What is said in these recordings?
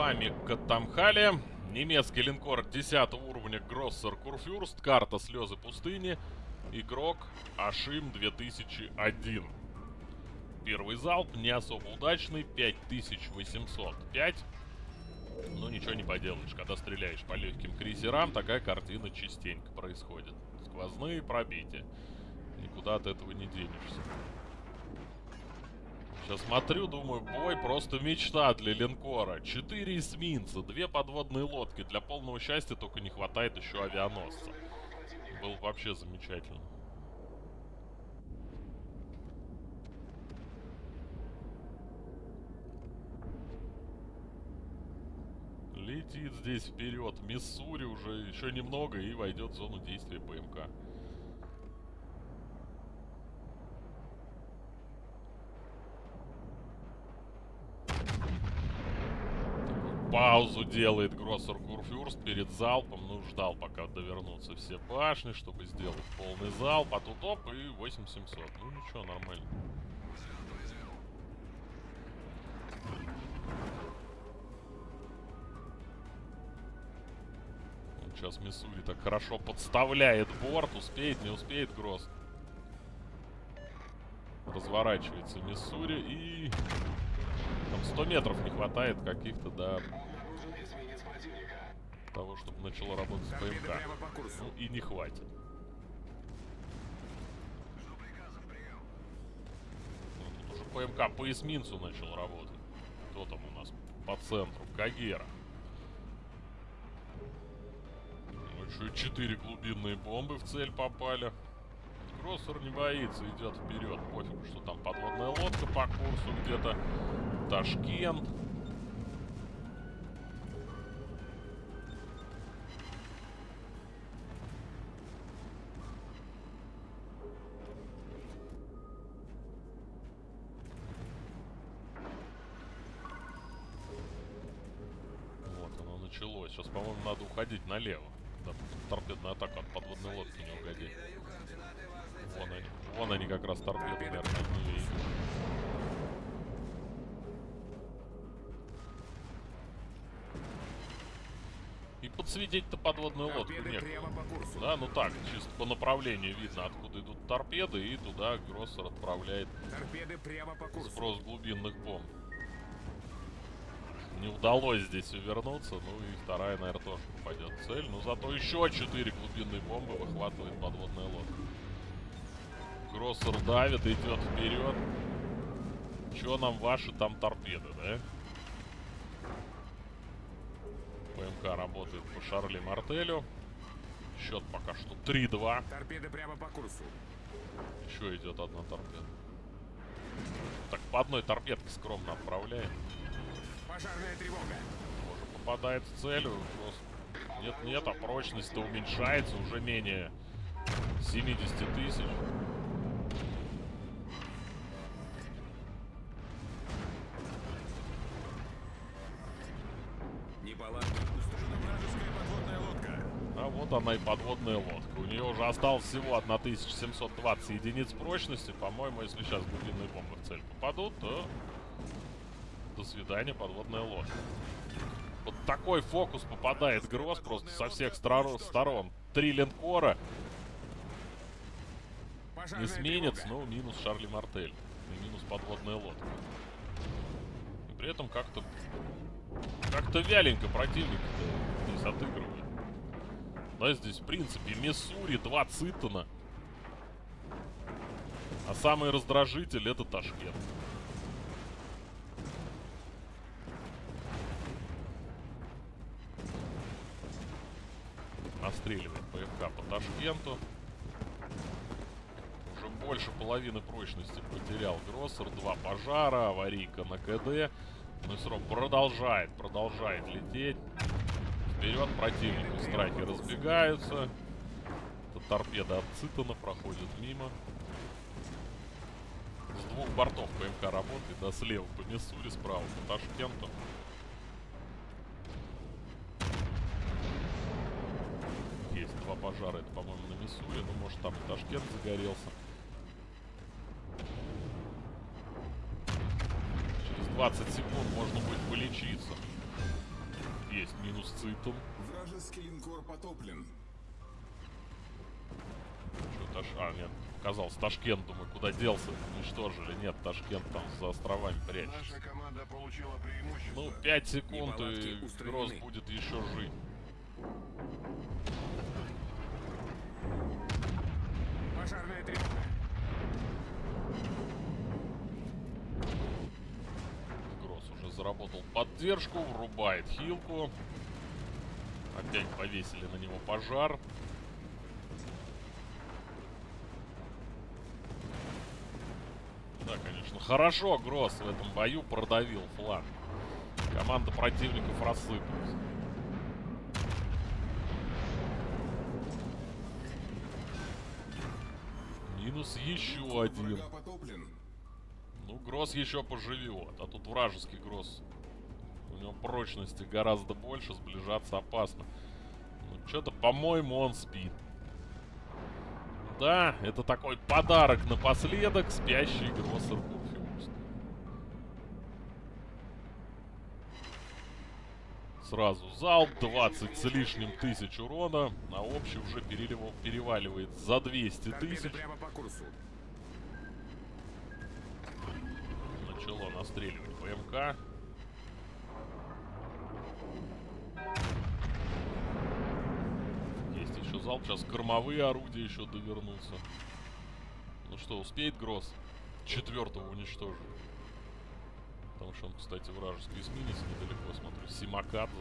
вами Катамхали. Немецкий линкор 10 уровня Гроссер Курфюрст. Карта Слезы пустыни. Игрок Ашим 2001. Первый залп не особо удачный. 5805. Ну, ничего не поделаешь. Когда стреляешь по легким крейсерам, такая картина частенько происходит. Сквозные пробития. Никуда от этого не денешься. Сейчас смотрю, думаю, бой просто мечта для линкора. Четыре эсминца, две подводные лодки. Для полного счастья только не хватает еще авианосца. Было вообще замечательно. Летит здесь вперед. Миссури уже еще немного и войдет в зону действия ПМК. Паузу делает Гроссер Курфюрст перед залпом. Ну, ждал, пока довернутся все башни, чтобы сделать полный залп. А тут оп, и 8700. Ну, ничего, нормально. Вот сейчас Миссури так хорошо подставляет борт. Успеет, не успеет Гросс. Разворачивается Миссури и... Там 100 метров не хватает каких-то, да, того, чтобы начало работать ПМК. Ну и не хватит. Ну, тут уже ПМК по эсминцу начал работать. Кто там у нас по центру? Кагера. Ну, еще четыре глубинные бомбы в цель попали. Кроссер не боится, идет вперед. Пофиг, что там подводная лодка по курсу где-то. Ташкент. началось. Сейчас, по-моему, надо уходить налево. Да, торпедная атака от подводной лодки не угодит. Вон они. Вон они как раз торпеды, наверное, подсветить-то подводную лодку нет. Да, ну так, чисто по направлению видно, откуда идут торпеды, и туда Гроссер отправляет сброс глубинных бомб не удалось здесь увернуться. Ну и вторая, наверное, тоже попадет в цель. Но зато еще четыре глубинные бомбы выхватывает подводная лодка. Гроссер давит, идет вперед. Че нам ваши там торпеды, да? ПМК работает по Шарли Мартелю. Счет пока что 3-2. Торпеды прямо по курсу. Еще идет одна торпеда. Так, по одной торпедке скромно отправляем. Пожарная тревога. Тоже попадает в цель. Нет-нет, а прочность-то уменьшается уже менее 70 тысяч. Вот она и подводная лодка. У нее уже осталось всего 1720 единиц прочности. По-моему, если сейчас глубинные бомбы в цель попадут, то до свидания, подводная лодка. Вот такой фокус попадает Гросс просто со всех сторон. Три линкора. Эсминец, ну, минус Шарли Мартель. И минус подводная лодка. И при этом как-то... Как-то вяленько противник здесь отыгрывает. Да, здесь, в принципе, Миссури, два Цитона. А самый раздражитель это Ташкент. Настреливает ПФК по Ташкенту. Уже больше половины прочности потерял Гроссер. Два пожара, аварийка на КД. Все равно продолжает, продолжает лететь. Вперед противнику страйки разбегаются. Это торпеда от Цитана проходит мимо. С двух бортов ПМК работает, да, слева по Миссури, справа по Ташкенту. два пожара. Это, по-моему, на Миссури. Ну, может, там и Ташкент загорелся. Через 20 секунд можно будет полечиться. Есть минус Цитон. Вражеский линкор потоплен. Что Таш... А, нет, казалось, Ташкент, думаю, куда делся? Уничтожили. Нет, Ташкент там за островами прячется. Наша команда получила преимущество. Ну, 5 секунд, и. Гросс будет еще жить. Пожарная тревога. Заработал поддержку, врубает хилку. Опять повесили на него пожар. Да, конечно. Хорошо Гросс в этом бою продавил фланг. Команда противников рассыпалась. Минус еще один. Ну, Гросс еще поживет. А тут вражеский Гросс. У него прочности гораздо больше, сближаться опасно. Ну, что-то, по-моему, он спит. Да, это такой подарок напоследок. Спящий Курфюрст. Сразу залп, 20 с лишним тысяч урона. На общий уже перелива- переваливает за 200 Торпеды тысяч. прямо по курсу. Начало настреливать ПМК. Есть еще залп. Сейчас кормовые орудия еще довернутся. Ну что, успеет Гросс четвертого уничтожить? Потому что он, кстати, вражеский эсминец недалеко, смотрю. Симакадзе.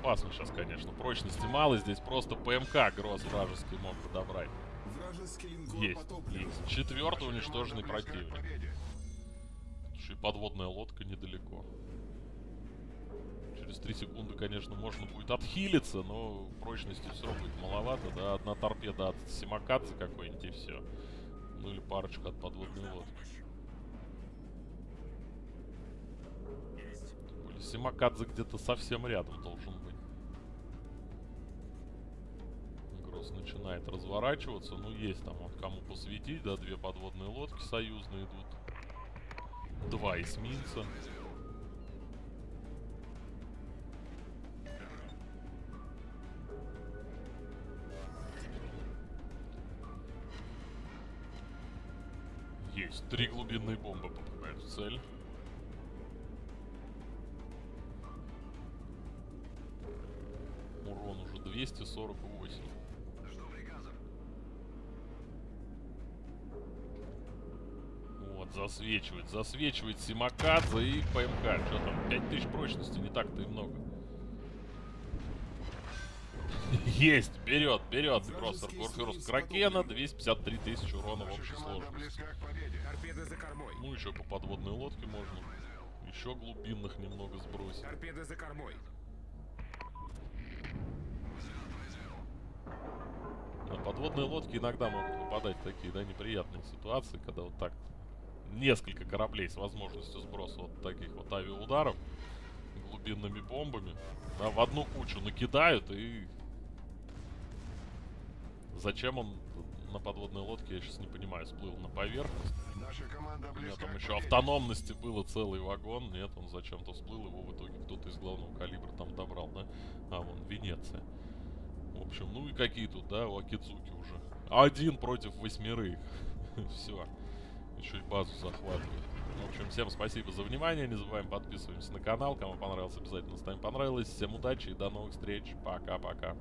Опасно сейчас, конечно. Прочности мало. Здесь просто ПМК Гросс вражеский мог подобрать. Есть, есть. Четвертый уничтоженный противник. Слушай, и подводная лодка недалеко. Через 3 секунды, конечно, можно будет отхилиться, но прочности все равно будет маловато. Да, одна торпеда от Симакадзе какой-нибудь и все. Ну или парочка от подводной лодки. Симакадзе где-то совсем рядом должен начинает разворачиваться. Ну, есть там вот кому посветить, да, две подводные лодки союзные идут. Два эсминца. Есть. Три глубинные бомбы попадают в цель. Урон уже 248. Вот, засвечивает, засвечивает Симакадзе и ПМК. Что там, 5000 прочности, не так-то и много. Есть, берет, берет Гроссер Курфюрст Кракена, 253 тысячи урона в общей сложности. Ну, еще по подводной лодке можно. Еще глубинных немного сбросить. Торпеды за кормой. На подводные лодки иногда могут попадать такие, да, неприятные ситуации, когда вот так несколько кораблей с возможностью сброса вот таких вот авиаударов глубинными бомбами, да, в одну кучу накидают и... Зачем он на подводной лодке, я сейчас не понимаю, всплыл на поверхность. Наша команда У меня там еще автономности было целый вагон. Нет, он зачем-то всплыл, его в итоге кто-то из главного калибра там добрал, да? А, вон, Венеция. В общем, ну и какие тут, да, у Акидзуки уже. Один против восьмерых. Все. Еще и базу захватывает. В общем, всем спасибо за внимание. Не забываем подписываемся на канал. Кому понравилось, обязательно ставим понравилось. Всем удачи и до новых встреч. Пока-пока.